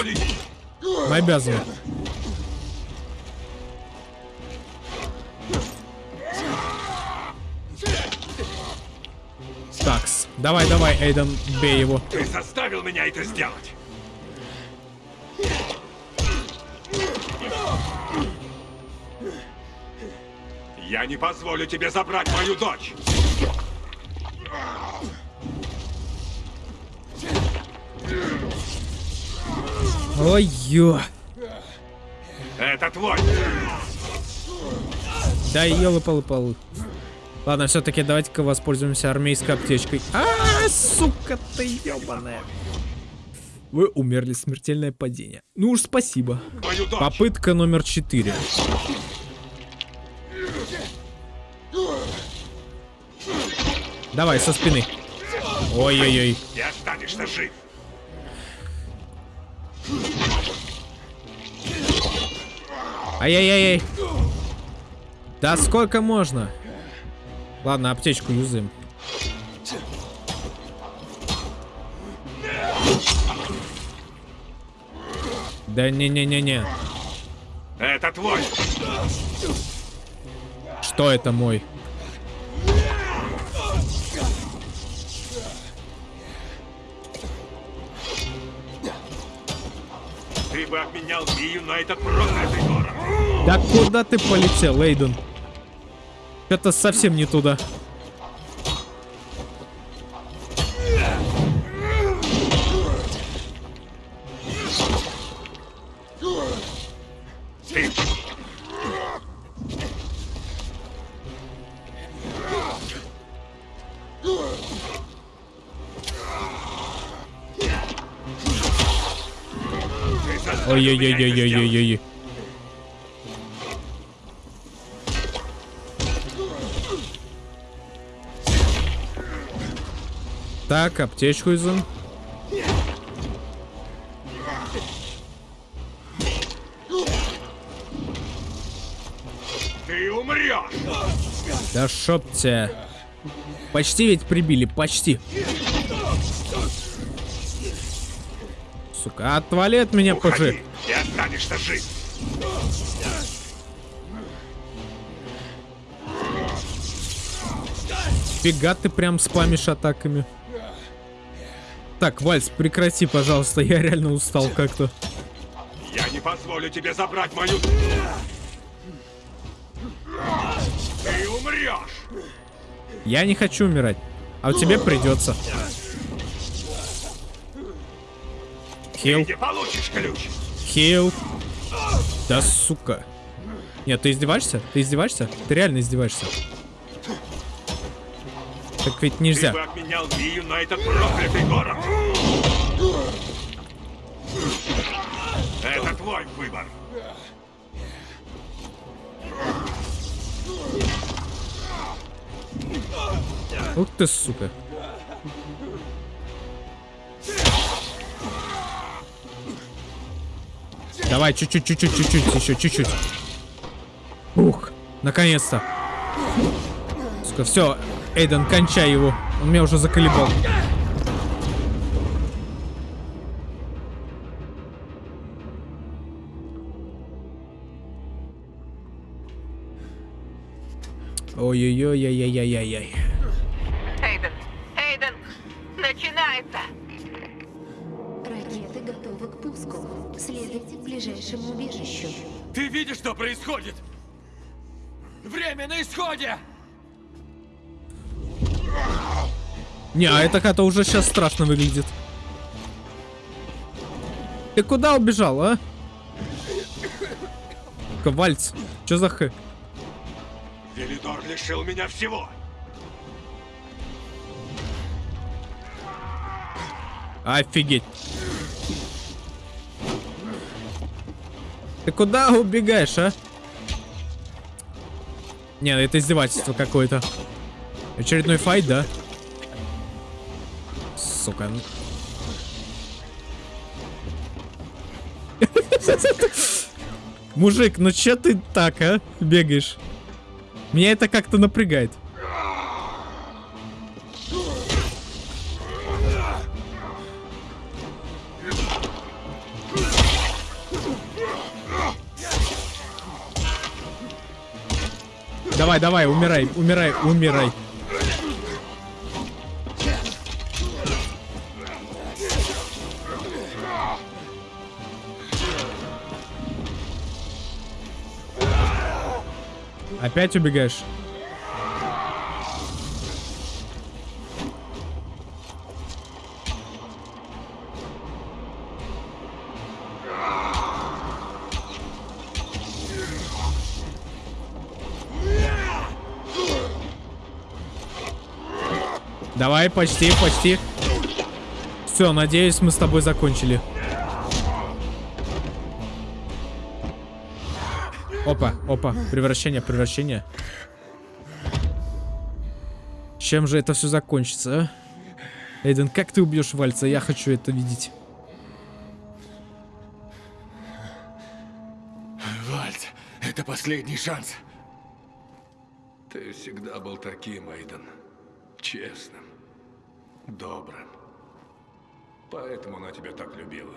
Мы обязаны. Давай, давай, Эйден, бей его. Ты заставил меня это сделать. Я не позволю тебе забрать мою дочь! Ой-ё. Это твой! Да елы-палы-палы. Ладно, все-таки давайте-ка воспользуемся армейской аптечкой. А, сука ты ебаная. Вы умерли, смертельное падение. Ну уж спасибо. Попытка номер четыре. Давай, со спины. Ой-ой-ой. Ты останешься жив! Ай-яй-яй-яй. Да сколько можно? Ладно, аптечку юзаем. Да не-не-не-не. Это твой! Что это мой? Ты бы обменял Мию на этот проклятый город! Да куда ты полетел, Эйден? Это совсем не туда. Ой-ой-ой-ой-ой-ой-ой. Так, аптечку изум. Ты умрешь! Да шоп тебя. Почти ведь прибили, почти. Сука, отвали от меня, пожи. И останешься жив! Фига ты прям спамишь атаками. Так, Вальс, прекрати, пожалуйста, я реально устал как-то. Я не позволю тебе забрать мою... Ты умрешь! Я не хочу умирать. А тебе придется. Хил, хил. Да сука. Нет, ты издеваешься? Ты издеваешься? Ты реально издеваешься? Так ведь Ты нельзя. бы обменял Мию на этот проклятый город! Это твой выбор! Ух ты, сука. Давай, чуть-чуть, чуть-чуть, чуть-чуть, еще чуть-чуть. Ух, наконец-то. Все, Эйден, кончай его. Он меня уже заколебал. Ой-ой-ой-ой-ой-ой-ой. Эйден, Эйден, начинается! Ракеты готовы к пуску. Следуйте к ближайшему убежищу. Ты видишь, что происходит? Время на исходе! Не, а это как-то уже сейчас страшно выглядит. Ты куда убежал, а? Ковальц, что за х? Велидор лишил меня всего! Офигеть. Ты куда убегаешь, а? Не, это издевательство какое-то. Очередной файт, да? Сука. ну. Мужик, ну чё ты так, а? Бегаешь? Меня это как-то напрягает. Давай, давай, умирай, умирай, умирай. Опять убегаешь? Давай, почти, почти. Все, надеюсь, мы с тобой закончили. Опа, опа, превращение, превращение. Чем же это все закончится, а? Эйден, как ты убьешь Вальца? Я хочу это видеть. Вальц, это последний шанс. Ты всегда был таким, Эйден. Честным. Добрым. Поэтому она тебя так любила.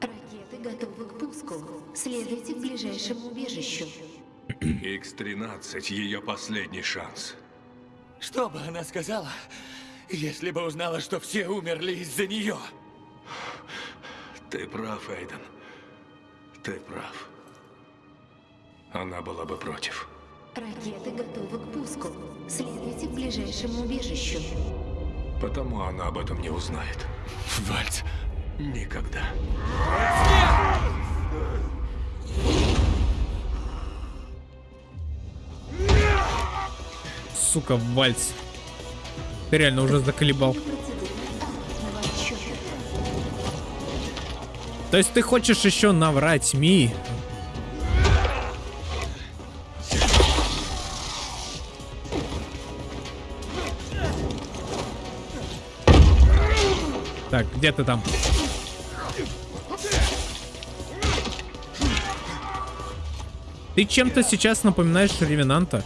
Ракеты готовы к пуску. Следуйте к ближайшему убежищу. X-13 ее последний шанс. Что бы она сказала, если бы узнала, что все умерли из-за нее? Ты прав, Эйден. Ты прав. Она была бы против. Ракеты готовы к пуску. Следуйте к ближайшему убежищу. Потому она об этом не узнает. Вальц. Никогда. Сука, Вальц. Ты реально уже заколебал. То есть ты хочешь еще наврать, Ми? Так, где ты там? Ты чем-то сейчас напоминаешь Ревенанта.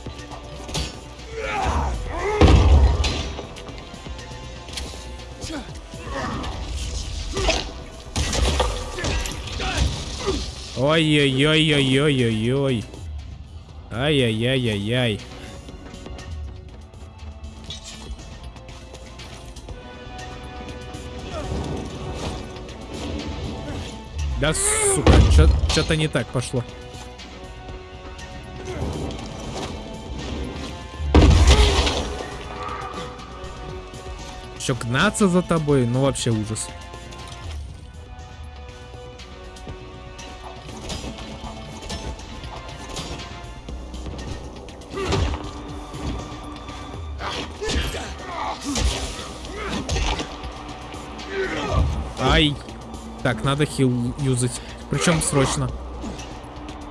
Ой-ой-ой-ой-ой-ой-ой. Ай-яй-яй-яй-яй. Да, сука, что-то не так пошло. Еще гнаться за тобой, ну вообще ужас. Ай. Так, надо хил юзать. Причем срочно.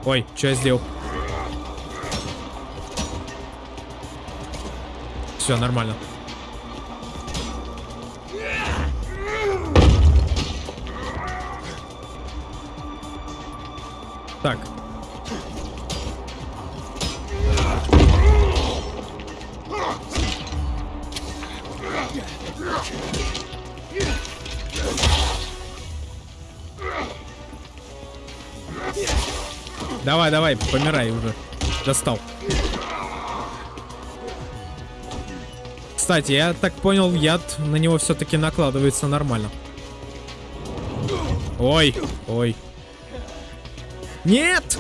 Ой, что я сделал? Все, нормально. Так. Давай, давай, помирай уже. Достал. Кстати, я так понял, яд на него все-таки накладывается нормально. Ой, ой. Нет!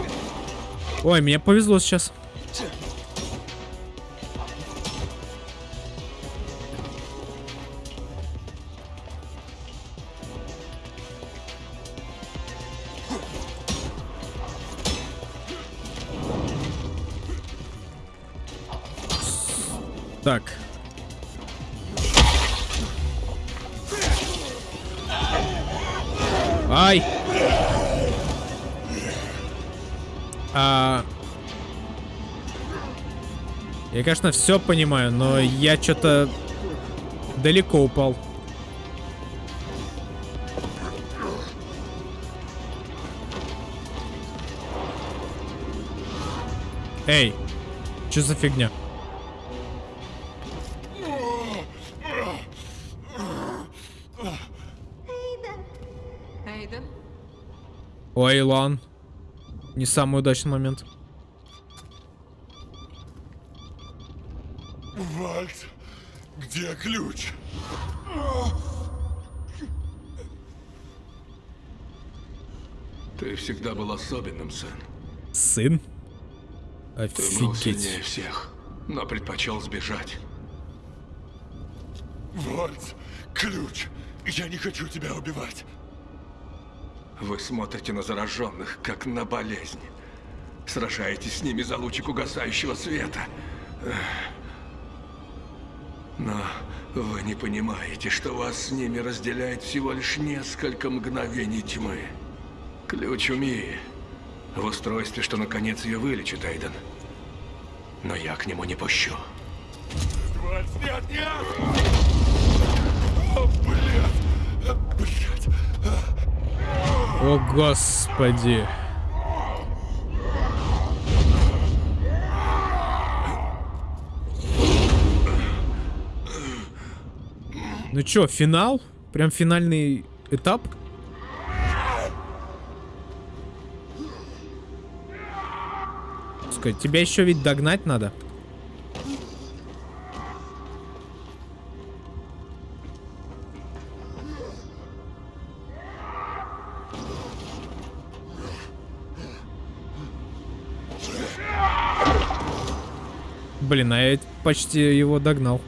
Ой, мне повезло сейчас. Я, конечно, все понимаю, но я что-то далеко упал. Эй, что за фигня? Эйден? Ой, Илон. Не самый удачный момент. Вальц, где ключ? Ты всегда был особенным, сын. Сын? Ты был Офигеть. сильнее всех, но предпочел сбежать. Вальц, ключ. Я не хочу тебя убивать. Вы смотрите на зараженных, как на болезнь. Сражаетесь с ними за лучик угасающего света. Эх. Но вы не понимаете, что вас с ними разделяет всего лишь несколько мгновений тьмы. Ключ у Мии. В устройстве, что наконец ее вылечит, Эйден. Но я к нему не пущу. Нет, нет! О, блядь! Блядь! О, господи. Ну чё, финал? Прям финальный этап? Сказать, тебя еще ведь догнать надо. Блин, а я почти его догнал.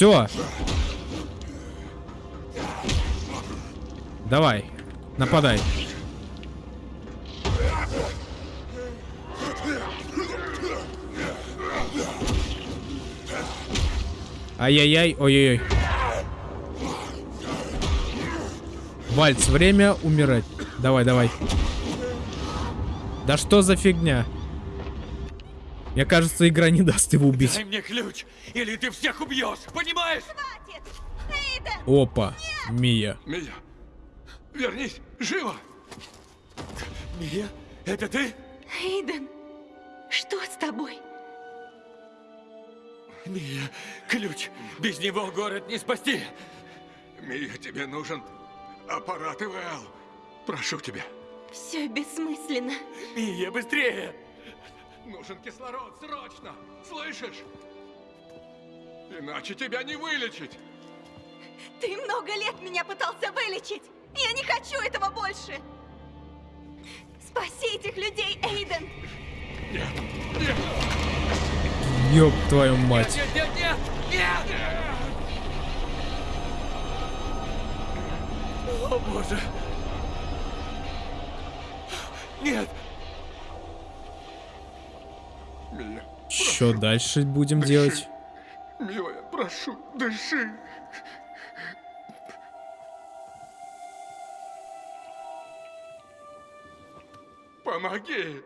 Все. Давай, нападай. Ай-яй-яй, ой-ой-ой. Вальц, время умирать. Давай, давай. Да что за фигня? Мне кажется, игра не даст его убить. Дай мне ключ, или ты всех убьешь, понимаешь? Хватит! Эйден! Опа, Мия. Мия, вернись, живо! Мия, это ты? Эйден, что с тобой? Мия, ключ. Без него город не спасти. Мия, тебе нужен аппарат ИВЛ. Прошу тебя. Все бессмысленно. Мия, быстрее! Нужен кислород, срочно! Слышишь? Иначе тебя не вылечить! Ты много лет меня пытался вылечить! Я не хочу этого больше! Спаси этих людей, Эйден! Нет, нет! Ёб твою мать. Нет, нет, нет, нет! О, боже! Нет! Что дальше будем делать? милая, прошу, дыши! Помоги!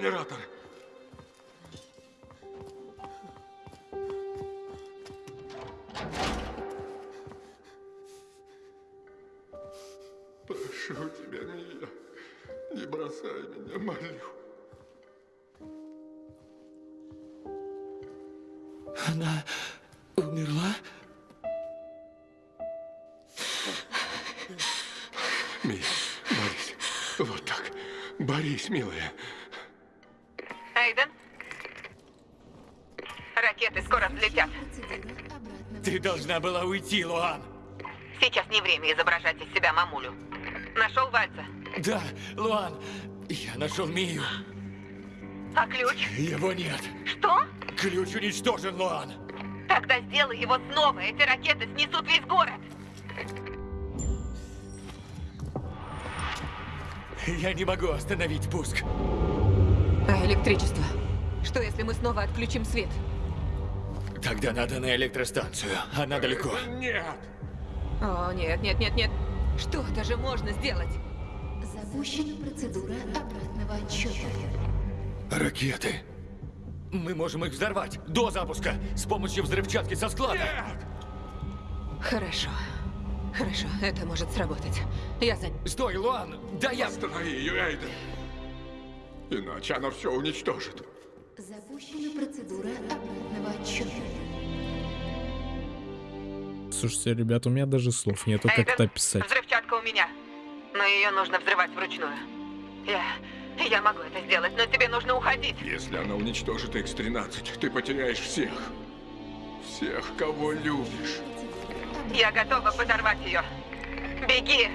Генератор! Прошу тебя, Мия, не бросай меня, молю. Она умерла? Мия, борись. Вот так. Борись, милая. Ты должна была уйти, Луан. Сейчас не время изображать из себя мамулю. Нашел Вальца? Да, Луан, я нашел Мию. А ключ? Его нет. Что? Ключ уничтожен, Луан. Тогда сделай его снова. Эти ракеты снесут весь город. Я не могу остановить пуск. А электричество? Что, если мы снова отключим свет? Тогда надо на электростанцию. Она далеко. Нет! О, нет, нет, нет, нет. Что-то же можно сделать. Запущена процедура обратного отсчета. Ракеты. Мы можем их взорвать до запуска с помощью взрывчатки со склада. Хорошо. Хорошо, это может сработать. Я за... Стой, Луан! Да я... Останови ее, Эйден. Иначе она все уничтожит. Запущена процедура обратного отсчета. Слушайте, ребят, у меня даже слов нету, как это описать. Взрывчатка у меня. Но ее нужно взрывать вручную. Я... Я могу это сделать, но тебе нужно уходить. Если она уничтожит X-13, ты потеряешь всех. Всех, кого любишь. Я готова подорвать ее. Беги!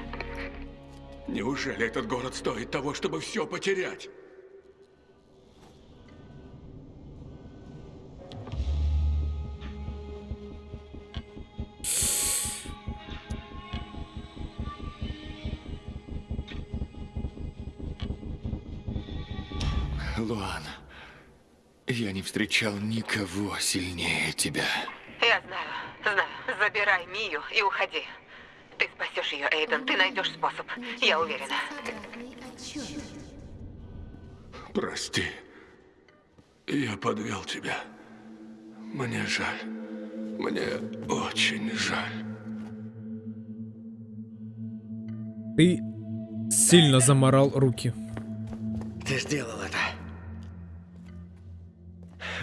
Неужели этот город стоит того, чтобы все потерять? Луан, я не встречал никого сильнее тебя. Я знаю, знаю. Забирай Мию и уходи. Ты спасешь ее, Эйден. Ты найдешь способ. Я уверена. Прости. Я подвел тебя. Мне жаль. Мне очень жаль. Ты сильно заморал руки. Ты сделал это.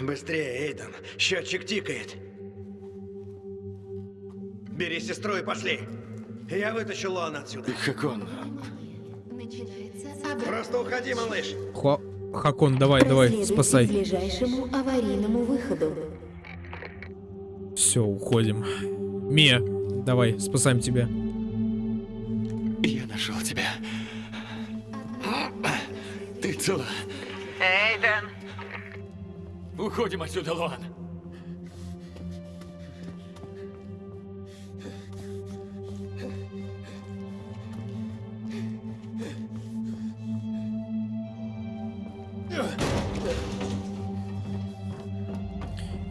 Быстрее, Эйден. Счетчик тикает. Бери сестру и пошли. Я вытащу Лон отсюда. Как он? Начинается обратный Просто уходи, малыш. Хо... Хакон, давай, давай, спасай. к ближайшему аварийному выходу. Все, уходим. Мия, давай, спасаем тебя. Я нашел тебя. Ты цела. Уходим отсюда, Луан.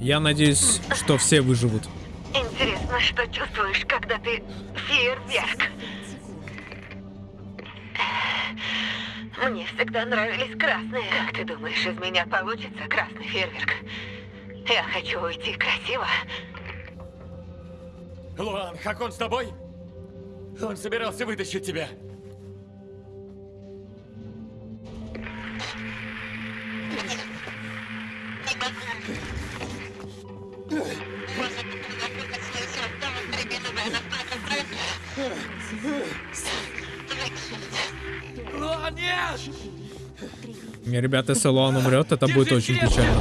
Я надеюсь, что все выживут. Интересно, что чувствуешь, когда ты фейерверк? Мне всегда нравились красные. Как ты думаешь, из меня получится красный фейерверк? Я хочу уйти красиво. Луан, Хакон с тобой? Он собирался вытащить тебя. Луан, нет! Не, ребята, если Луан умрет, это будет очень печально.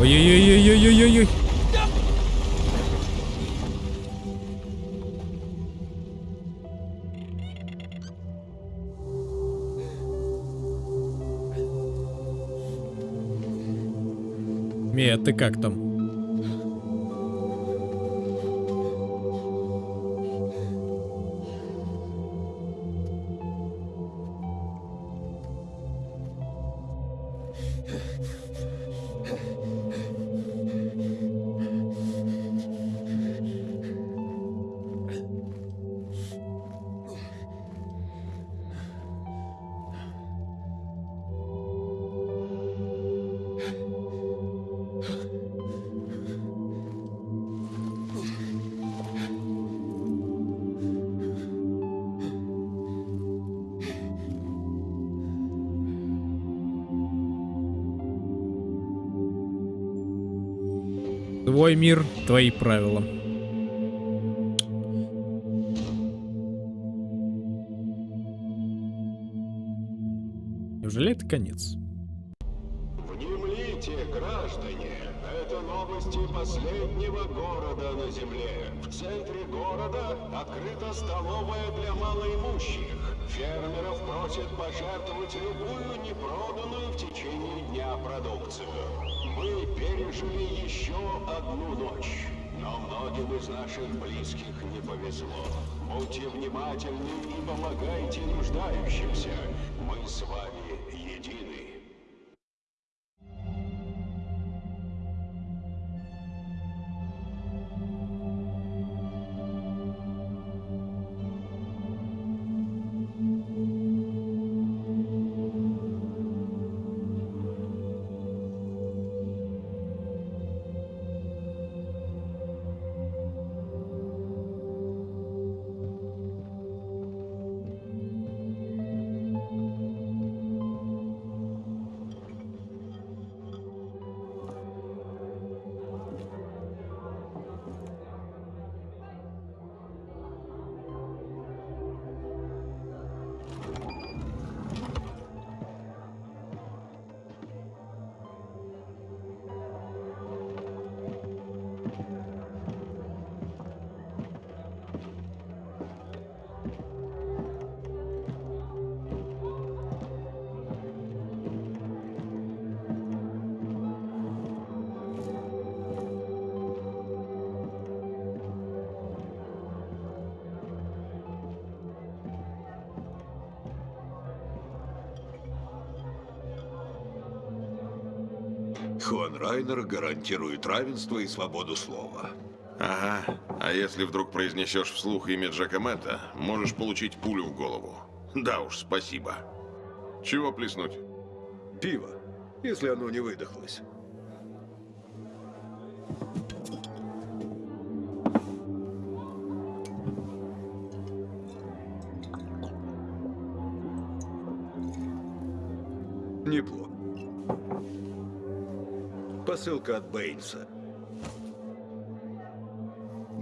Ой-ой-ой-ой-ой-ой-ой. Мия, ты как там? Твой мир, твои правила. Неужели это конец? Внемлите, граждане, это новости последнего города на земле. В центре города открыта столовая для малоимущих. Фермеров просят пожертвовать любую непроданную в течение дня продукцию. Мы пережили еще одну ночь, но многим из наших близких не повезло. Будьте внимательны и помогайте нуждающимся. Мы с вами Райнер гарантирует равенство и свободу слова. Ага. А если вдруг произнесешь вслух имя Джека Мэтта, можешь получить пулю в голову. Да уж, спасибо. Чего плеснуть? Пиво, если оно не выдохлось. Посылка от Бэйнса.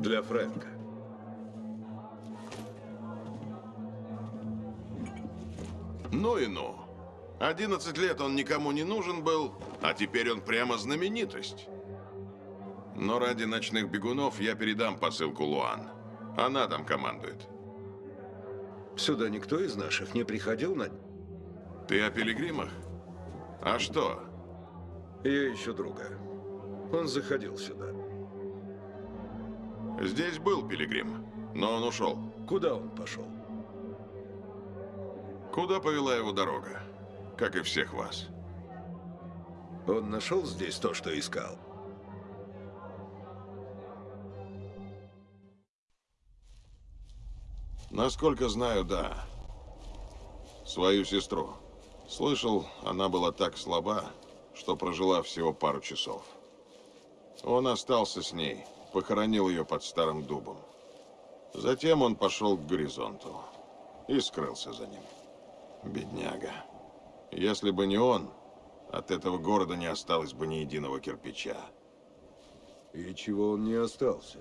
Для Фрэнка. Ну и ну. 11 лет он никому не нужен был, а теперь он прямо знаменитость. Но ради ночных бегунов я передам посылку Луан. Она там командует. Сюда никто из наших не приходил на... Ты о пилигримах? А что? Я ищу друга. Он заходил сюда. Здесь был пилигрим, но он ушел. Куда он пошел? Куда повела его дорога? Как и всех вас. Он нашел здесь то, что искал? Насколько знаю, да. Свою сестру. Слышал, она была так слаба, что прожила всего пару часов. Он остался с ней, похоронил ее под старым дубом. Затем он пошел к горизонту и скрылся за ним. Бедняга. Если бы не он, от этого города не осталось бы ни единого кирпича. И чего он не остался?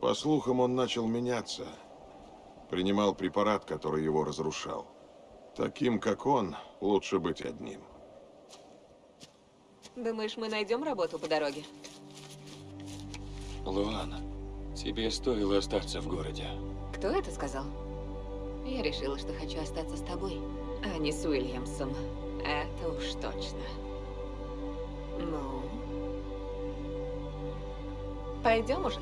По слухам, он начал меняться. Принимал препарат, который его разрушал. Таким, как он, лучше быть одним. Думаешь, мы найдем работу по дороге? Луана, тебе стоило остаться в городе. Кто это сказал? Я решила, что хочу остаться с тобой, а не с Уильямсом. Это уж точно. Ну? Пойдем уже?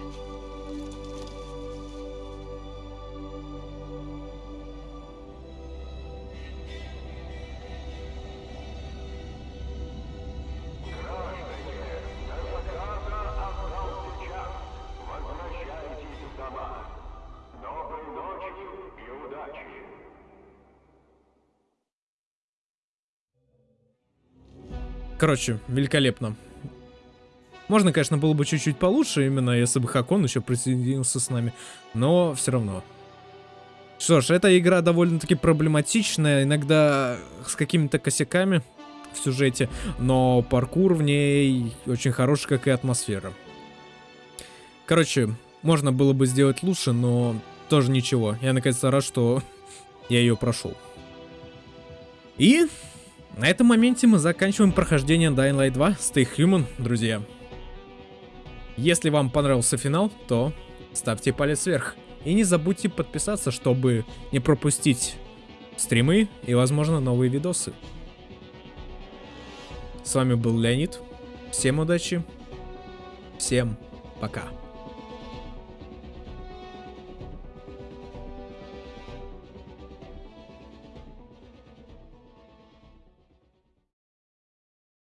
Короче, великолепно. Можно, конечно, было бы чуть-чуть получше, именно если бы Хакон еще присоединился с нами, но все равно. Что ж, эта игра довольно-таки проблематичная, иногда с какими-то косяками в сюжете, но паркур в ней очень хороший, как и атмосфера. Короче, можно было бы сделать лучше, но тоже ничего. Я наконец-то рад, что я ее прошел. И на этом моменте мы заканчиваем прохождение Dying Light 2 Stay Human, друзья. Если вам понравился финал, то ставьте палец вверх. И не забудьте подписаться, чтобы не пропустить стримы и, возможно, новые видосы. С вами был Леонид. Всем удачи. Всем пока.